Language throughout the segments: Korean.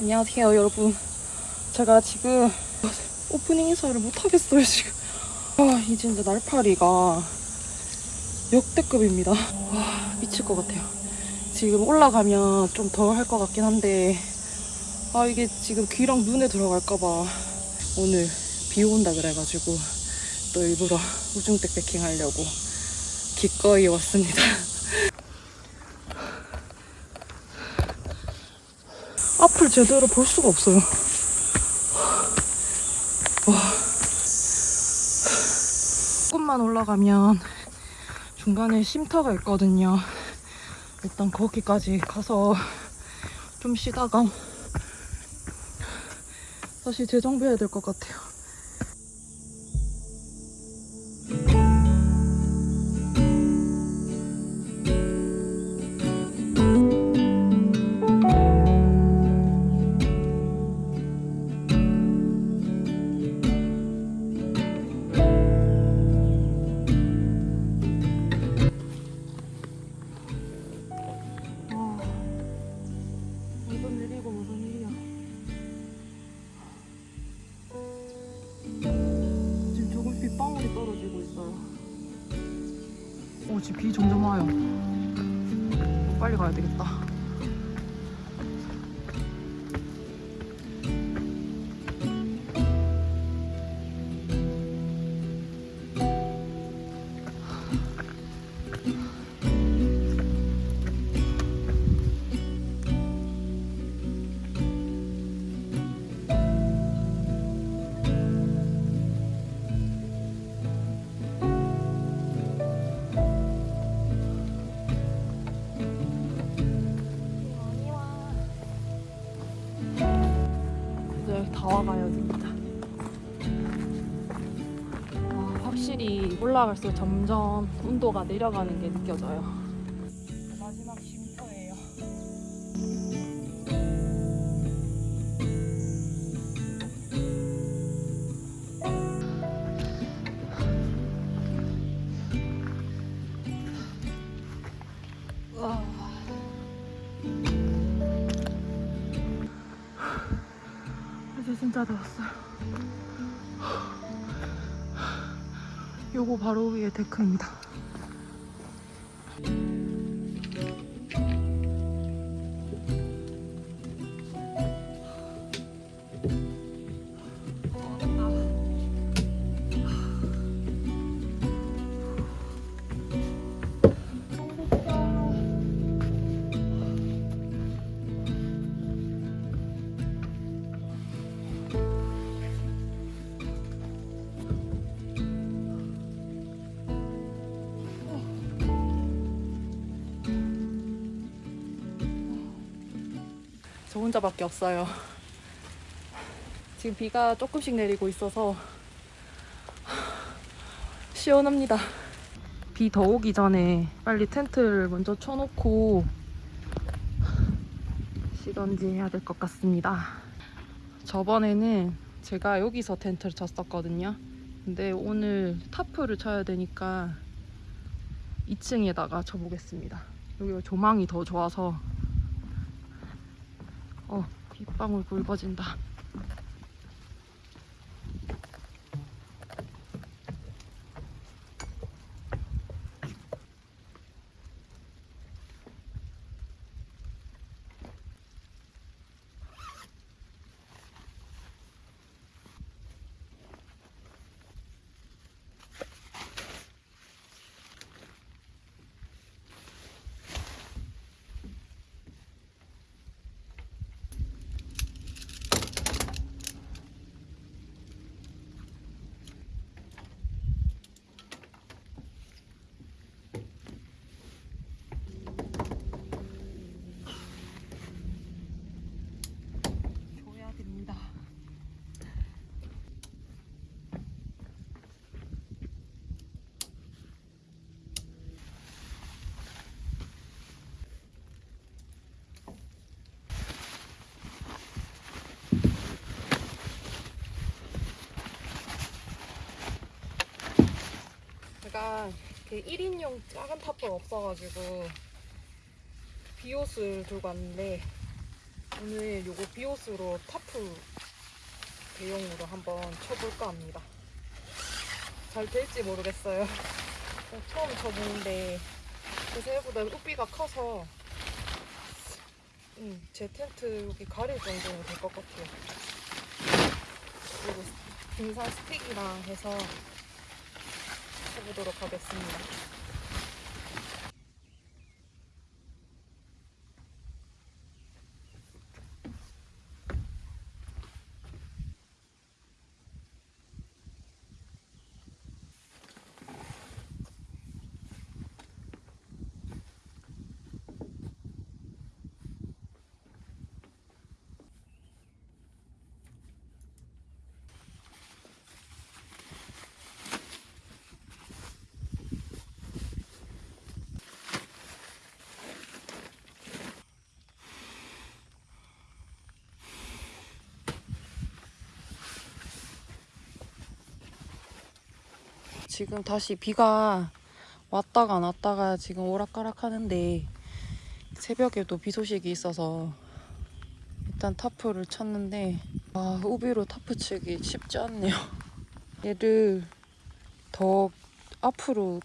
안녕하세요 여러분. 제가 지금 오프닝 인사를 못하겠어요 지금. 아 이제 진짜 날파리가 역대급입니다. 와 미칠 것 같아요. 지금 올라가면 좀 덜 할 것 같긴 한데 아 이게 지금 귀랑 눈에 들어갈까봐 오늘 비 온다 그래가지고 또 일부러 우중택 백킹 하려고 기꺼이 왔습니다 앞을 제대로 볼 수가 없어요. 와. 조금만 올라가면 중간에 쉼터가 있거든요. 일단 거기까지 가서 좀 쉬다가 다시 재정비해야 될 것 같아요. 올라갈수록 점점 온도가 내려가는 게 느껴져요. 요거 바로 위에 데크입니다. 혼자밖에 없어요. 지금 비가 조금씩 내리고 있어서 시원합니다. 비 더 오기 전에 빨리 텐트를 먼저 쳐놓고 쉬던지 해야 될 것 같습니다. 저번에는 제가 여기서 텐트를 쳤었거든요. 근데 오늘 타프를 쳐야 되니까 2층에다가 쳐보겠습니다. 여기가 조망이 더 좋아서 어, 빗방울 굵어진다. 줘야 됩니다. 제가 그 1인용 작은 탑볼 없어가지고 비옷을 들고 왔는데 오늘 요거 비옷으로 타프 대용으로 한번 쳐볼까 합니다. 잘 될지 모르겠어요. 어, 처음 쳐보는데 제 생각보다 우비가 커서 음, 제 텐트 여기 가릴 정도는 될 것 같아요. 그리고 등산 스틱이랑 해서 쳐보도록 하겠습니다. 지금 다시 비가 왔다가 안 왔다가 지금 오락가락 하는데 새벽에도 비 소식이 있어서 일단 타프를 쳤는데 아 우비로 타프 치기 쉽지 않네요. 얘를 더 앞으로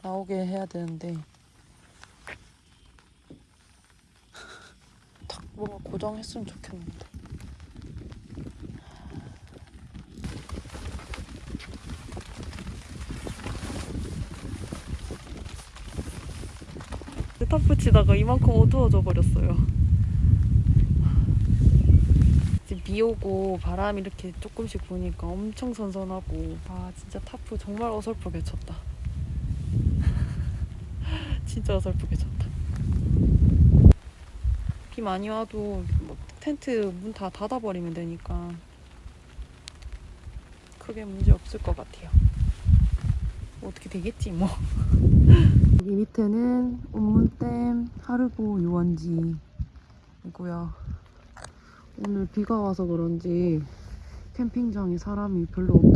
나오게 해야 되는데. 탁 뭔가 고정했으면 좋겠는데 타프 치다가 이만큼 어두워져 버렸어요. 지금 비 오고 바람이 이렇게 조금씩 부니까 엄청 선선하고 아 진짜 타프 정말 어설프게 쳤다. 진짜 어설프게 쳤다. 비 많이 와도 뭐 텐트 문 다 닫아버리면 되니까 크게 문제 없을 것 같아요. 뭐 어떻게 되겠지 뭐. 여기 밑에는 옥문댐 하르보 유원지이고요. 오늘 비가 와서 그런지 캠핑장에 사람이 별로 없더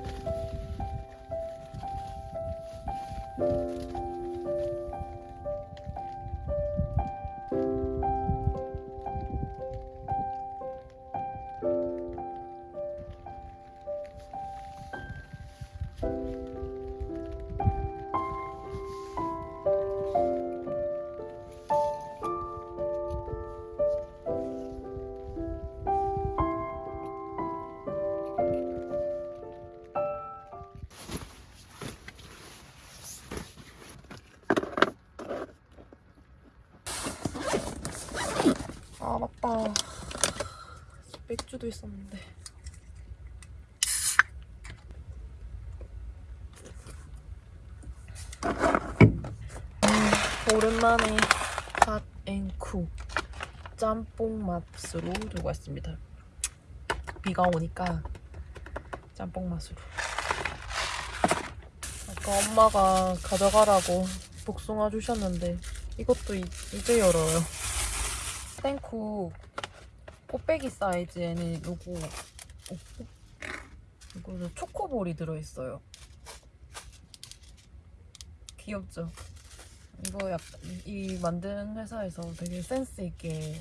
맥주도 있었는데. 음, 오랜만에 핫앤쿠 짬뽕 맛으로 들고 왔습니다. 비가 오니까 짬뽕 맛으로. 아까 엄마가 가져가라고 복숭아 주셨는데 이것도 이, 이제 열어요. 땡쿠 꽃배기 사이즈에는 요거 어, 이거는 초코볼이 들어있어요. 귀엽죠? 이거 약, 이, 이 만드는 회사에서 되게 센스 있게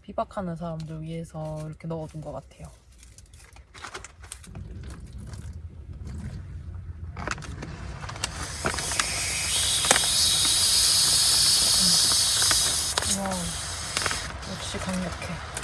비박하는 사람들 위해서 이렇게 넣어둔 것 같아요. 와우, 역시 강력해.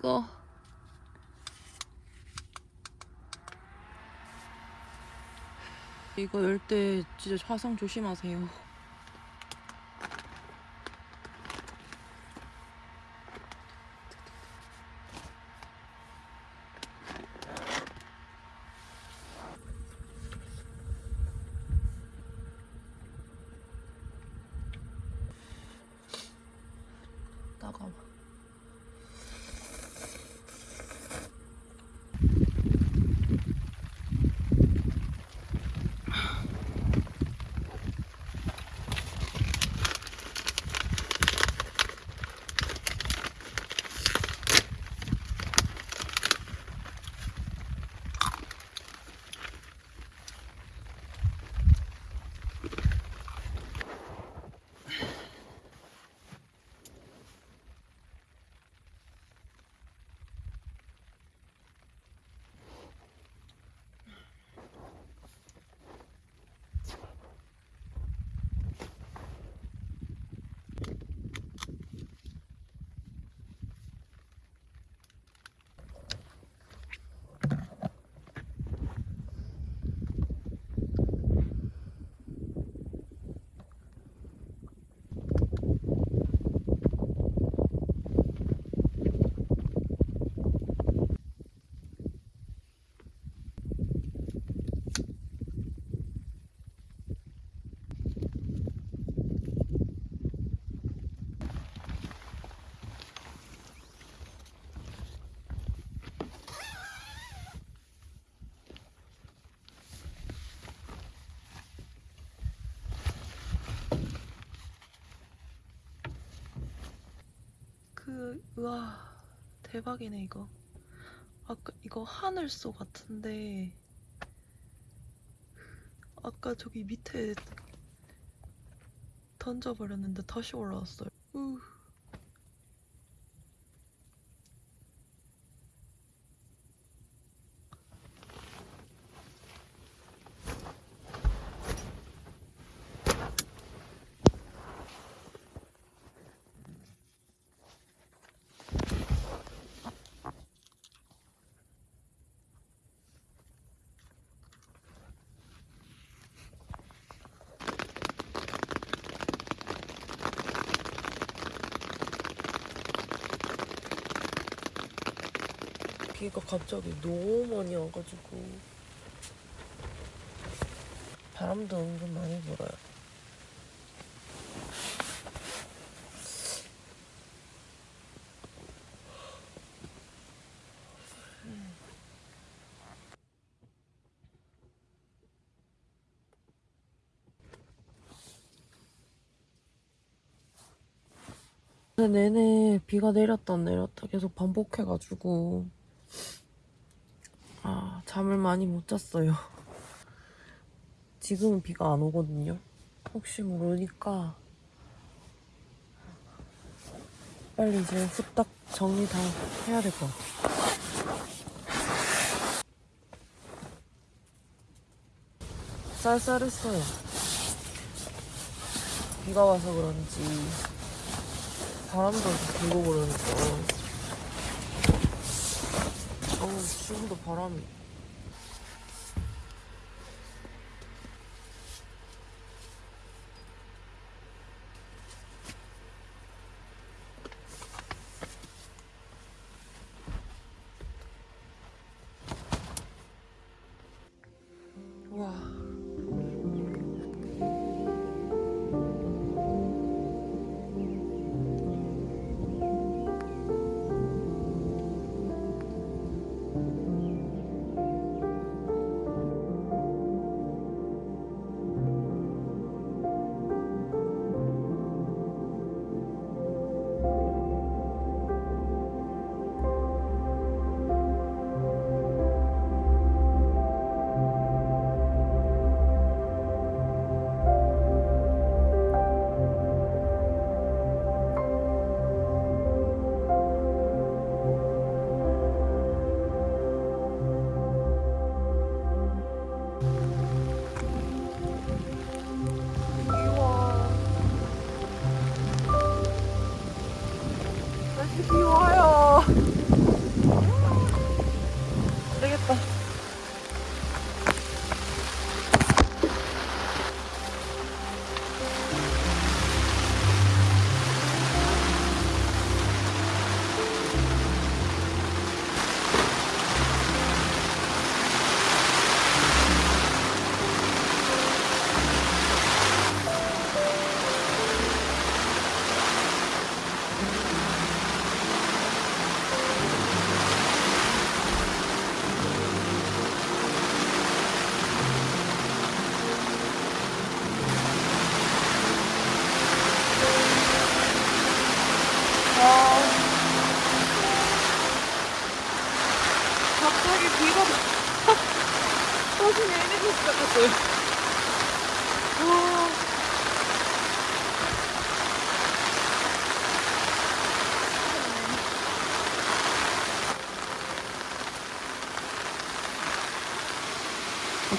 아 뜨거. 이거 열 때 진짜 화상 조심하세요. 따가워. 그, 우와, 대박이네, 이거. 아까, 이거 하늘소 같은데, 아까 저기 밑에 던져버렸는데 다시 올라왔어요. 우. 비가 갑자기 너무 많이 와가지고 바람도 은근 많이 불어요. 내내 비가 내렸다 내렸다 계속 반복해가지고 아 잠을 많이 못 잤어요. 지금은 비가 안 오거든요. 혹시 모르니까 빨리 이제 후딱 정리 다 해야 될 것 같아요. 쌀쌀했어요. 비가 와서 그런지 바람도 불고 그러니까. 어우 지금도 바람이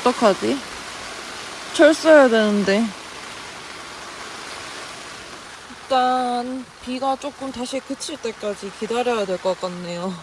어떡하지? 철수해야 되는데. 일단 비가 조금 다시 그칠 때까지 기다려야 될 것 같네요.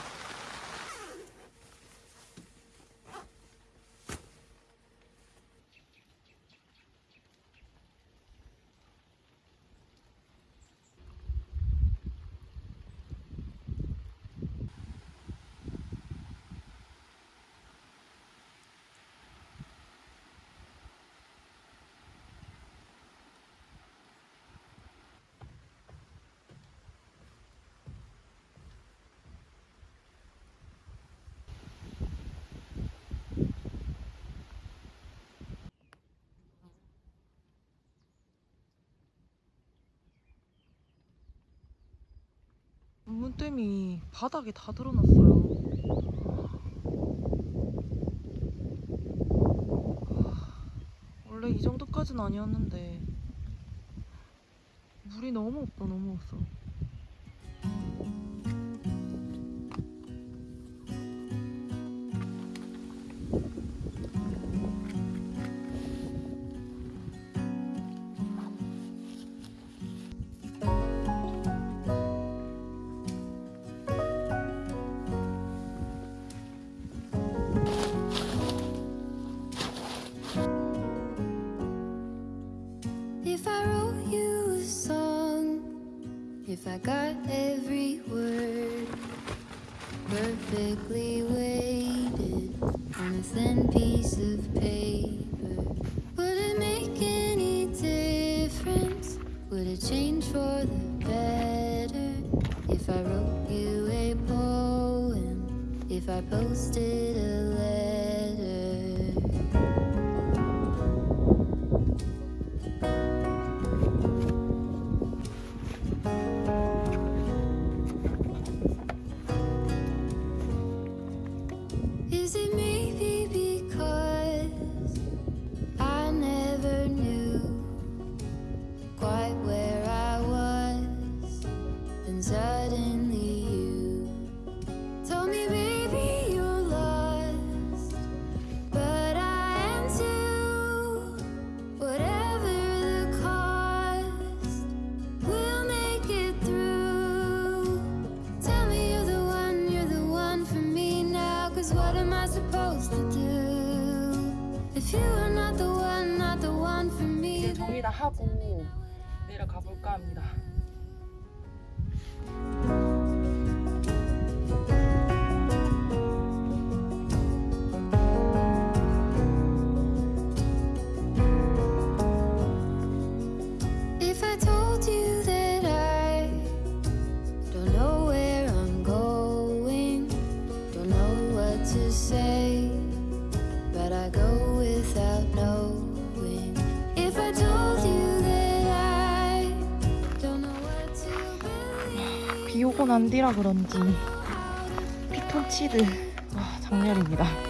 문땜이 바닥에 다 드러났어요. 원래 이 정도까지는 아니었는데 물이 너무 없어 너무 없어. I got every word. Perfectly weighted on a thin piece of paper, 이제 정리 다 하고 내려가 볼까 합니다. 난 뒤라 그런지 피톤치드 와 장렬입니다.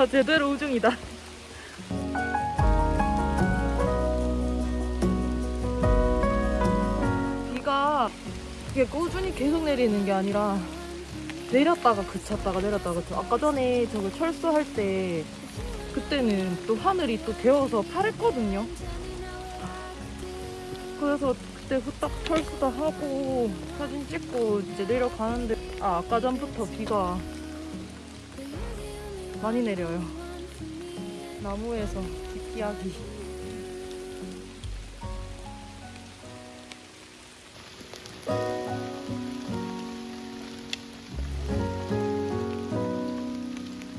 아 제대로 우중이다. 비가 이게 꾸준히 계속 내리는 게 아니라 내렸다가 그쳤다가 내렸다가 그쳐. 아까 전에 저거 철수할 때 그때는 또 하늘이 또 개어서 파랬거든요. 그래서 그때 후딱 철수도 하고 사진 찍고 이제 내려가는데 아 아까 전부터 비가 많이 내려요. 나무에서 뒷기야기.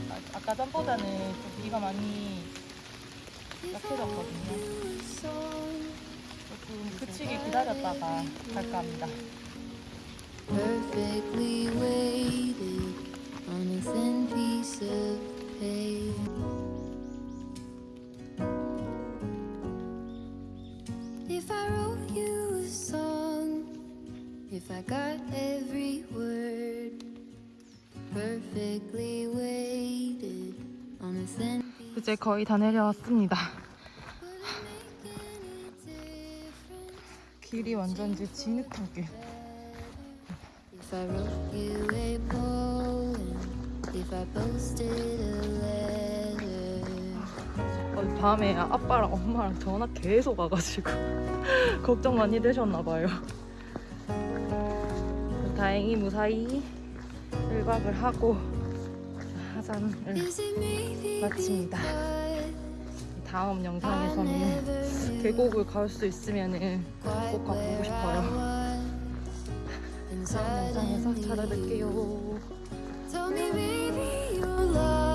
아, 아까 전보다는 좀 비가 많이 약해졌거든요. 조금 그치기 기다렸다가 갈까 합니다. Perfectly weighted on a thin piece of paper. If I wrote you a song, if I got every word perfectly weighted on a thin 이제 거의 다 내려왔습니다. 길이 완전 이제 진흙탕길. If I wrote you a poem, 어, 밤에 아빠랑 엄마랑 전화 계속 와가지고 걱정 많이 되셨나봐요. 다행히 무사히 일박을 하고 하산을 마칩니다. 다음 영상에서는 계곡을 갈수 quite 꼭 가보고 싶어요. 다음 영상에서 찾아뵐게요. love.